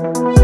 Podcast.